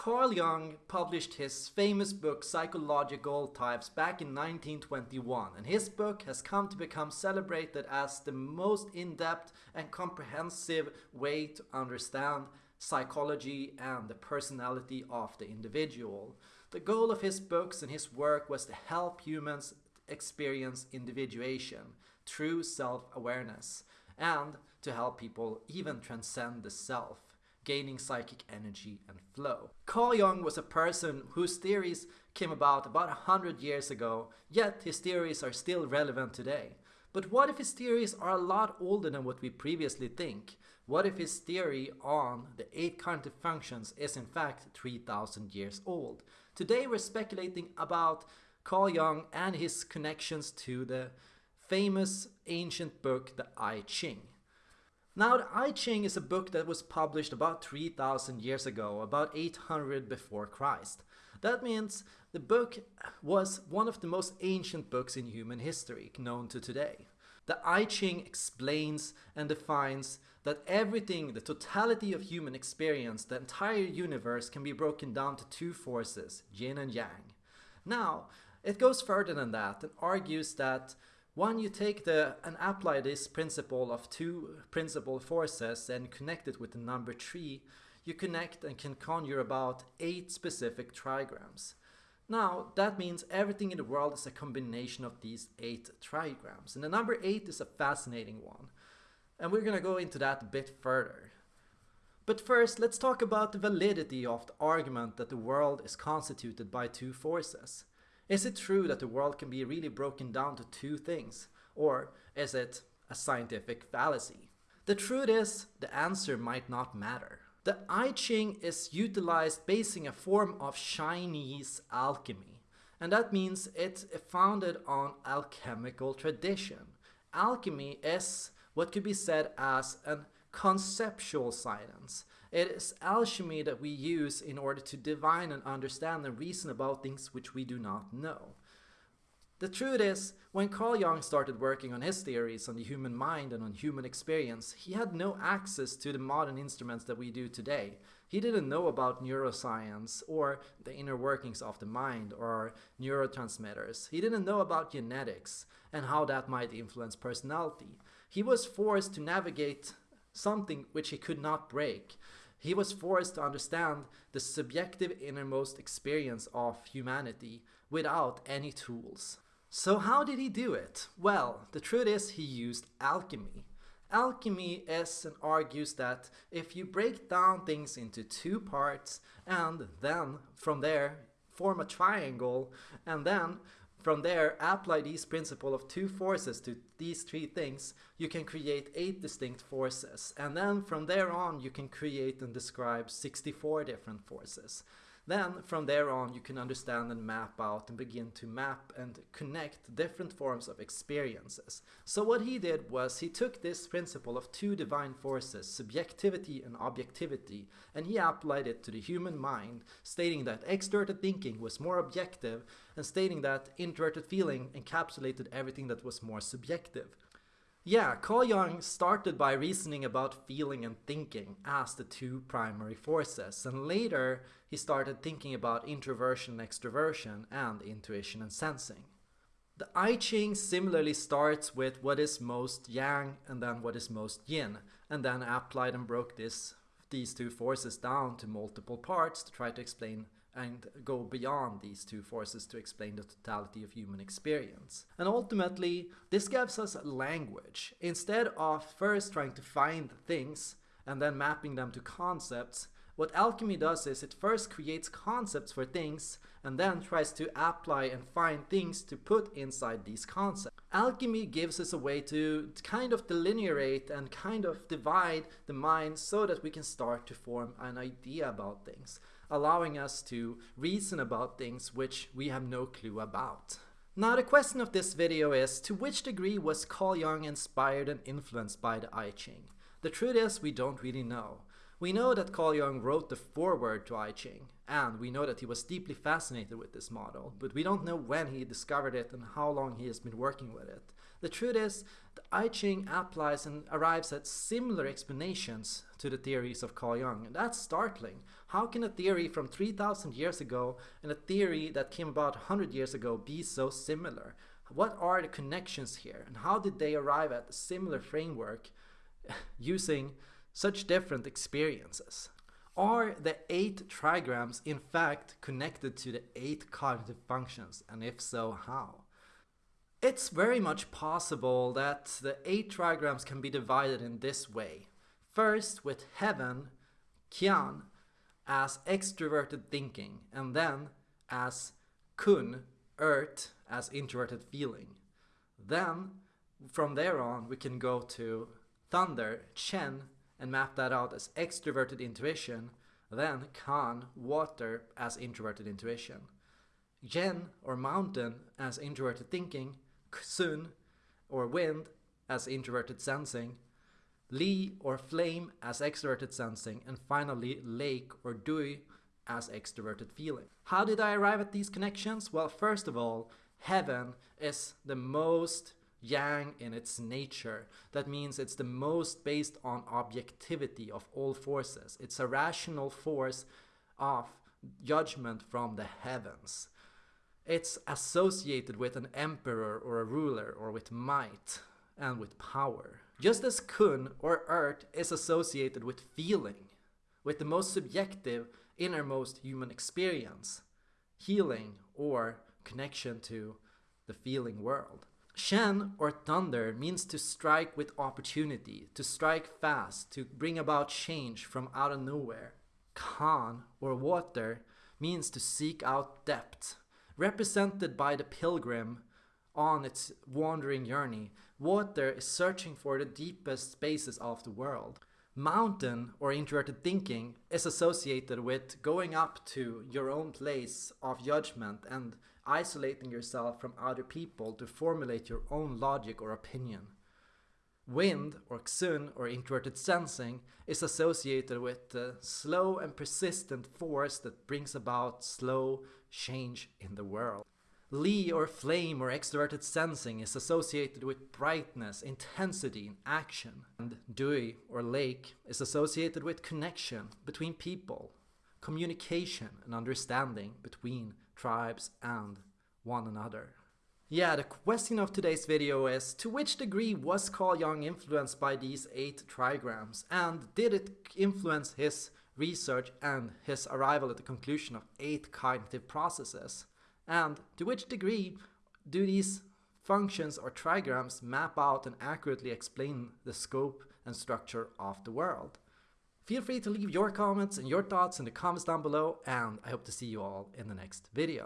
Carl Jung published his famous book Psychological Types back in 1921 and his book has come to become celebrated as the most in-depth and comprehensive way to understand psychology and the personality of the individual. The goal of his books and his work was to help humans experience individuation, true self-awareness, and to help people even transcend the self gaining psychic energy and flow. Carl Jung was a person whose theories came about about a hundred years ago, yet his theories are still relevant today. But what if his theories are a lot older than what we previously think? What if his theory on the eight cognitive functions is in fact 3000 years old? Today we're speculating about Carl Jung and his connections to the famous ancient book, the I Ching. Now, the I Ching is a book that was published about 3000 years ago, about 800 before Christ. That means the book was one of the most ancient books in human history known to today. The I Ching explains and defines that everything, the totality of human experience, the entire universe can be broken down to two forces, yin and yang. Now, it goes further than that and argues that one, you take the and apply this principle of two principal forces and connect it with the number three, you connect and can conjure about eight specific trigrams. Now, that means everything in the world is a combination of these eight trigrams. And the number eight is a fascinating one. And we're gonna go into that a bit further. But first, let's talk about the validity of the argument that the world is constituted by two forces. Is it true that the world can be really broken down to two things? Or is it a scientific fallacy? The truth is, the answer might not matter. The I Ching is utilized basing a form of Chinese alchemy. And that means it's founded on alchemical tradition. Alchemy is what could be said as an conceptual science. It is alchemy that we use in order to divine and understand and reason about things which we do not know. The truth is, when Carl Jung started working on his theories on the human mind and on human experience, he had no access to the modern instruments that we do today. He didn't know about neuroscience or the inner workings of the mind or neurotransmitters. He didn't know about genetics and how that might influence personality. He was forced to navigate something which he could not break. He was forced to understand the subjective innermost experience of humanity without any tools. So how did he do it? Well, the truth is he used alchemy. Alchemy is and argues that if you break down things into two parts and then from there form a triangle and then from there, apply these principle of two forces to these three things, you can create eight distinct forces. And then from there on, you can create and describe 64 different forces. Then from there on you can understand and map out and begin to map and connect different forms of experiences. So what he did was he took this principle of two divine forces, subjectivity and objectivity, and he applied it to the human mind, stating that extroverted thinking was more objective and stating that introverted feeling encapsulated everything that was more subjective. Yeah, Carl Jung started by reasoning about feeling and thinking as the two primary forces, and later he started thinking about introversion and extroversion and intuition and sensing. The I Ching similarly starts with what is most yang and then what is most yin, and then applied and broke this, these two forces down to multiple parts to try to explain and go beyond these two forces to explain the totality of human experience. And ultimately, this gives us language. Instead of first trying to find things and then mapping them to concepts, what alchemy does is it first creates concepts for things and then tries to apply and find things to put inside these concepts. Alchemy gives us a way to kind of delineate and kind of divide the mind so that we can start to form an idea about things allowing us to reason about things which we have no clue about. Now the question of this video is, to which degree was Carl Jung inspired and influenced by the I Ching? The truth is, we don't really know. We know that Carl Jung wrote the foreword to I Ching, and we know that he was deeply fascinated with this model, but we don't know when he discovered it and how long he has been working with it. The truth is, the I Ching applies and arrives at similar explanations to the theories of Carl Jung, and that's startling. How can a theory from 3000 years ago and a theory that came about 100 years ago be so similar? What are the connections here, and how did they arrive at a similar framework using such different experiences? Are the eight trigrams in fact connected to the eight cognitive functions, and if so, how? It's very much possible that the eight trigrams can be divided in this way. First, with heaven, Qian, as extroverted thinking, and then as Kun, earth, as introverted feeling. Then, from there on, we can go to thunder, Chen, and map that out as extroverted intuition, then Kan, water, as introverted intuition. Yen, or mountain, as introverted thinking, Sun, or wind, as introverted sensing, Li, or flame, as extroverted sensing, and finally Lake, or Dui, as extroverted feeling. How did I arrive at these connections? Well, first of all, heaven is the most yang in its nature. That means it's the most based on objectivity of all forces. It's a rational force of judgment from the heavens. It's associated with an emperor or a ruler or with might and with power. Just as kun or earth is associated with feeling, with the most subjective, innermost human experience, healing or connection to the feeling world. Shen or thunder means to strike with opportunity, to strike fast, to bring about change from out of nowhere. Kan or water means to seek out depth. Represented by the pilgrim on its wandering journey, water is searching for the deepest spaces of the world. Mountain or introverted thinking is associated with going up to your own place of judgment and isolating yourself from other people to formulate your own logic or opinion. Wind, or Xun, or introverted sensing, is associated with the slow and persistent force that brings about slow change in the world. Li, or flame, or extroverted sensing is associated with brightness, intensity, and action. And Dui, or lake, is associated with connection between people, communication and understanding between tribes, and one another. Yeah, the question of today's video is, to which degree was Carl Jung influenced by these eight trigrams, and did it influence his research and his arrival at the conclusion of eight cognitive processes? And to which degree do these functions or trigrams map out and accurately explain the scope and structure of the world? Feel free to leave your comments and your thoughts in the comments down below and I hope to see you all in the next video.